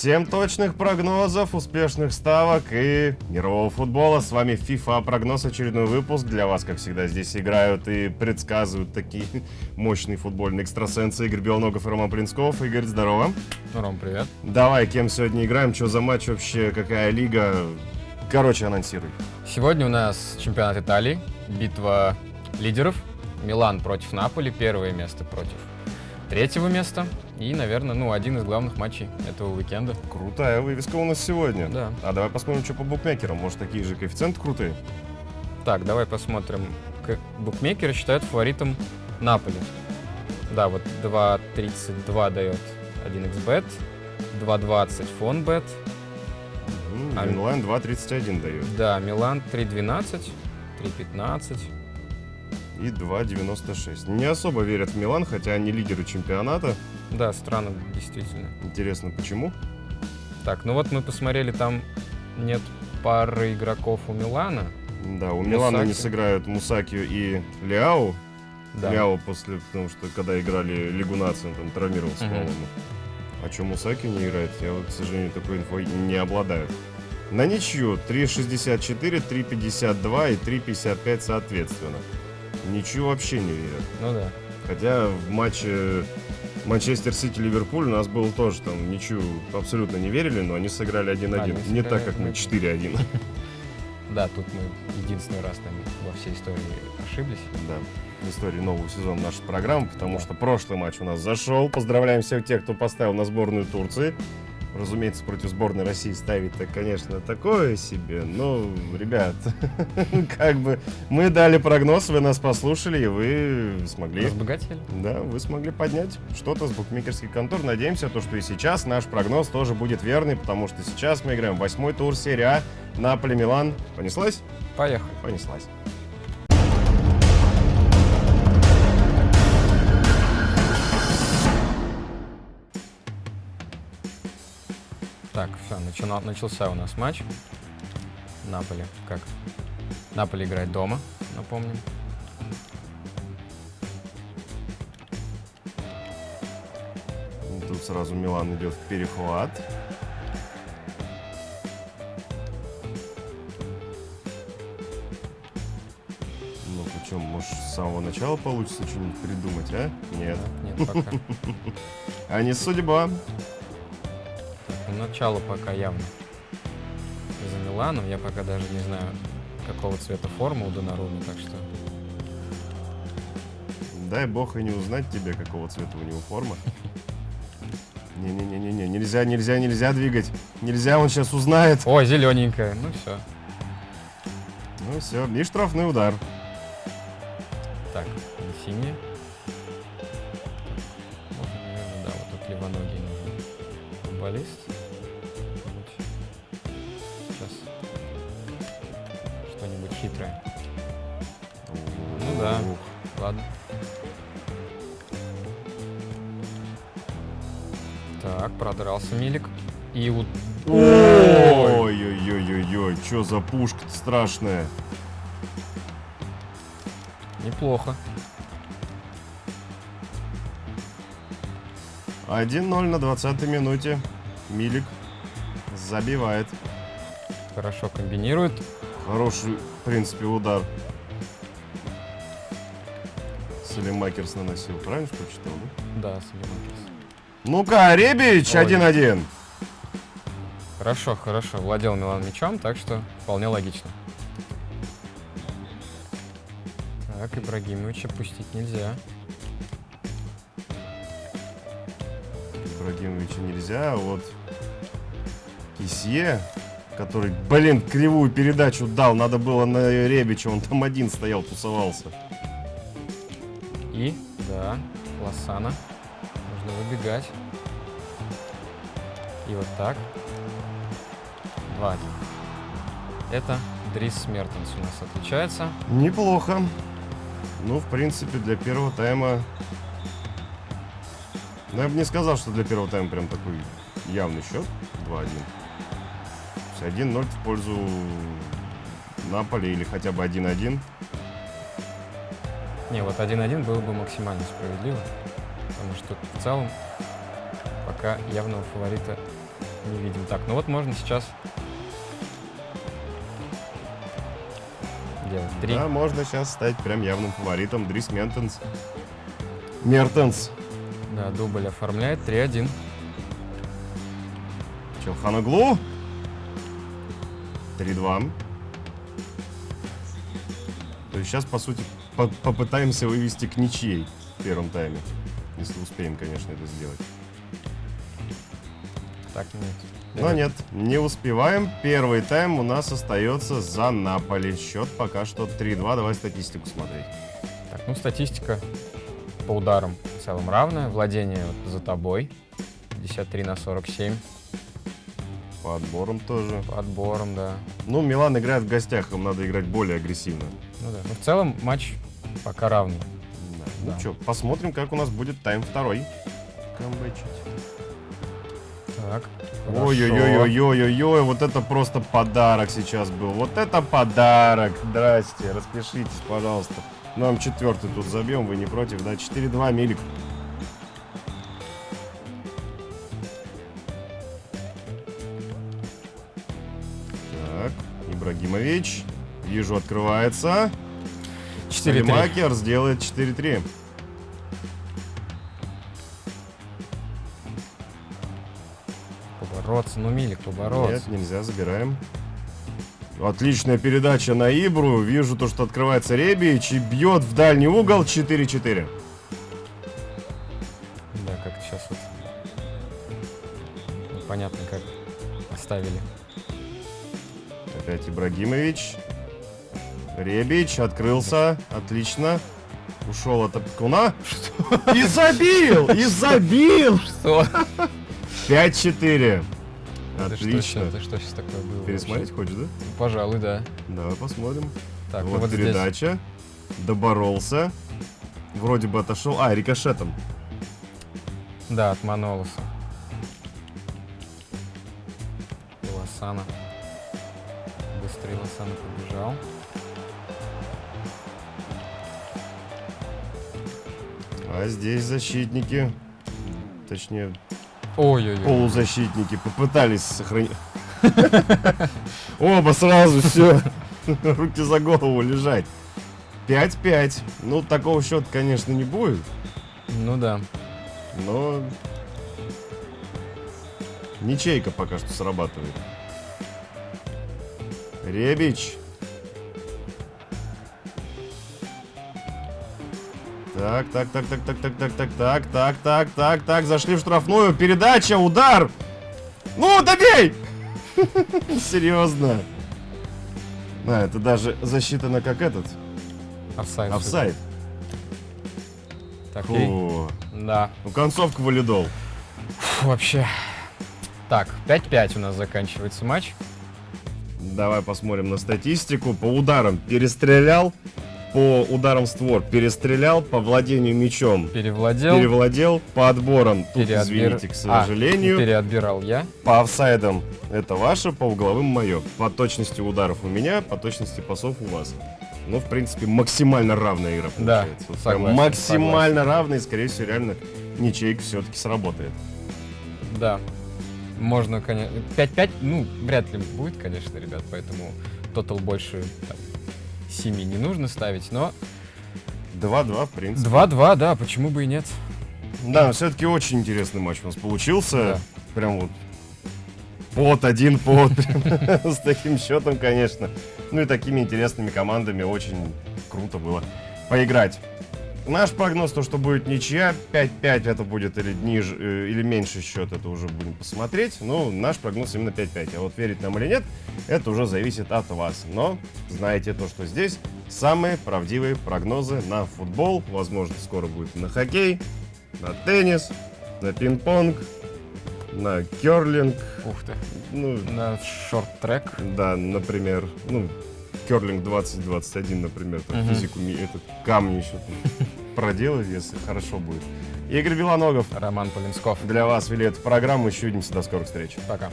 Всем точных прогнозов, успешных ставок и мирового футбола. С вами FIFA прогноз, очередной выпуск. Для вас, как всегда, здесь играют и предсказывают такие мощные футбольные экстрасенсы Игорь Белногов и Роман Принцков. Игорь, здорово. Ром, привет. Давай, кем сегодня играем, что за матч вообще, какая лига? Короче, анонсируй. Сегодня у нас чемпионат Италии, битва лидеров. Милан против Наполи, первое место против третьего места. И, наверное, ну, один из главных матчей этого уикенда. Крутая вывеска у нас сегодня. Да. А давай посмотрим, что по букмекерам. Может, такие же коэффициенты крутые? Так, давай посмотрим. Букмекеры считают фаворитом Наполи. Да, вот 2.32 дает 1xbet, 2.20 фонбет, М, А- Инлайн 2.31 дает. да, Милан 3.12, 3.15. И 2.96. Не особо верят в Милан, хотя они лидеры чемпионата. Да, странно, действительно. Интересно, почему? Так, ну вот мы посмотрели, там нет пары игроков у Милана. Да, у Милана не Мусаки. сыграют Мусакию и Ляо. Да. Ляо после, потому что когда играли Лигу наций, там травмировался, Мгм. по-моему. А что Мусакию не играет, я вот, к сожалению, такой инфой не обладаю. На ничью 3.64, 3.52 и 3.55 соответственно. Ничью вообще не верят. Ну да. Хотя в матче Манчестер Сити-Ливерпуль у нас был тоже там ничью абсолютно не верили, но они сыграли 1-1. Да, они не сыграли так, как мы 1-1. 4-1. Да, тут мы единственный раз там во всей истории ошиблись. Да, в истории нового сезона нашей программы, потому Да. что прошлый матч у нас зашел. Поздравляем всех тех, кто поставил на сборную Турции. Разумеется, против сборной России ставить-то, конечно, такое себе. Но, ребят, как бы мы дали прогноз, вы нас послушали, и вы смогли... Разбогатели? Да, вы смогли поднять что-то с букмекерских контор. Надеемся, то, что и сейчас наш прогноз тоже будет верный, потому что сейчас мы играем восьмой тур серии А. Наполе, Милан. Понеслась? Поехали. Понеслась. Так, все, начался у нас матч. Наполи, как? Наполи играет дома, напомним. Тут сразу Милан идет в перехват. Ну, причем, может, с самого начала получится что-нибудь придумать, а? Нет. Нет, пока. А не судьба. Ну, Начало пока явно за Миланом. Я пока даже не знаю, какого цвета форма у Донаруми, так что... Дай бог и не узнать тебе, какого цвета у него форма. Не-не-не-не, нельзя, нельзя, нельзя двигать. Нельзя, он сейчас узнает. О, зелененькая. Ну все. Ну все, и штрафный удар. Так, не синяя. Можно, наверное, да, вот тут левоногий нужен футболист. Хитрое. Ну да. Ладно. Так, продрался Милик. И вот... Ой-ой-ой-ой-ой, что за пушка страшная. Неплохо. 1-0 на 20 минуте. Милик забивает. Хорошо комбинирует. Хороший, в принципе, удар. Салимакерс наносил, правильно что читал, да? Да, Салимакис. Ну-ка, Ребич, Ой. 1-1. Хорошо, хорошо. Владел Милан мячом, так что вполне логично. Так, Ибрагимовича пустить нельзя. Ибрагимовича нельзя, а вот Кисье, который, блин, кривую передачу дал, надо было на Ребича, он там один стоял, тусовался. И, да, Лосана. Нужно выбегать. И вот так. 2-1. Это Дрис Мертенс у нас отличается. Неплохо. Ну, в принципе, для первого тайма... Ну, я бы не сказал, что для первого тайма прям такой явный счет. 2-1. Есть 1-0 в пользу Наполи или хотя бы 1-1. Не, вот 1-1 было бы максимально справедливо. Потому что в целом пока явного фаворита не видим. Так, ну вот можно сейчас делать три. Да, можно сейчас стать прям явным фаворитом. Дрис Ментенс. Мертенс. Да, дубль оформляет 3-1. Челханоглу. 3-2. То есть сейчас, по сути, по- попытаемся вывести к ничьей в первом тайме. Если успеем, конечно, это сделать. Так, нет. Но нет, не успеваем. Первый тайм у нас остается за Наполи. Счет пока что 3-2. Давай статистику смотреть. Так, ну статистика по ударам в целом равная. Владение вот за тобой. 53 на 47. По отборам тоже. По отборам, да. Ну, Милан играет в гостях, им надо играть более агрессивно. Ну да. Ну, в целом матч пока равный. Да. Да. Ну что, посмотрим, как у нас будет тайм второй. Камбэчить. Так. Ой-ой-ой-ой-ой-ой, вот это просто подарок сейчас был. Вот это подарок. Здрасте, распишитесь, пожалуйста. Нам четвертый тут забьем, вы не против, да? 4-2, Милик. Ибрагимович. Вижу, открывается. 4-3. Макер сделает 4-3. Побороться, ну Милик, побороться. Нет, нельзя, забираем. Отличная передача на Ибру. Вижу то, что открывается Ребич и бьет в дальний угол 4-4. Да, как сейчас вот. Непонятно, как оставили. Опять Ибрагимович. Ребич открылся. Отлично. Ушел от Апкуна. И забил! И забил! Что? 5-4. Это что, Отлично. это что сейчас такое было? Пересмотреть хочешь, да? Пожалуй, да. Давай посмотрим. Так, ну вот, вот здесь. передача. Доборолся. Вроде бы отошел. А, рикошетом. Да, от Манолоса. Лосана. Лосана побежал. А здесь защитники. Точнее, Ой-ой-ой. полузащитники попытались сохранить. Оба сразу все. Руки за голову лежать. 5-5. Ну, такого счета, конечно, не будет. Ну да. Но ничейка пока что срабатывает. Ребич. Так, так, так, так, так, так, так, так, так, так, так, так, так, зашли в штрафную. Передача, удар. Ну, добей! Серьезно. А, это даже засчитано как этот. Офсайд. Офсайд. Так. Да. Ну, концовка валидол. Фу, вообще. Так, 5-5 у нас заканчивается матч. Давай посмотрим на статистику. По ударам перестрелял, по ударам створ перестрелял, по владению мячом Перевладел. перевладел, по отборам, тут, переотбир- извините, к А, сожалению, переотбирал я. по офсайдам это ваше, по угловым мое. По точности ударов у меня, по точности пасов у вас. Ну, в принципе, максимально равная игра Да, получается. Вот прям согласен, максимально равная, и, скорее всего, реально ничейка все-таки сработает. Да. Можно, конечно... 5-5, ну, вряд ли будет, конечно, ребят, поэтому тотал больше там, 7 не нужно ставить, но 2-2, в принципе. 2-2, да, почему бы и нет. Да, все-таки очень интересный матч у нас получился. Да. Прям вот под один под. С таким счетом, конечно. Ну и такими интересными командами очень круто было поиграть. Наш прогноз, то, что будет ничья, 5-5 это будет или ниже, э, или меньше счет, это уже будем посмотреть. Но наш прогноз именно 5-5. А вот верить нам или нет, это уже зависит от вас. Но знаете то, что здесь самые правдивые прогнозы на футбол. Возможно, скоро будет на хоккей, на теннис, на пинг-понг, на керлинг. Ух ты. Ну, На шорт-трек. да, например, ну, керлинг 2021, например, там Мгм. физику, этот камни еще там проделать, если хорошо будет. Игорь Белоногов Роман Полинсков. для вас вели эту программу. Еще увидимся. До скорых встреч. Пока.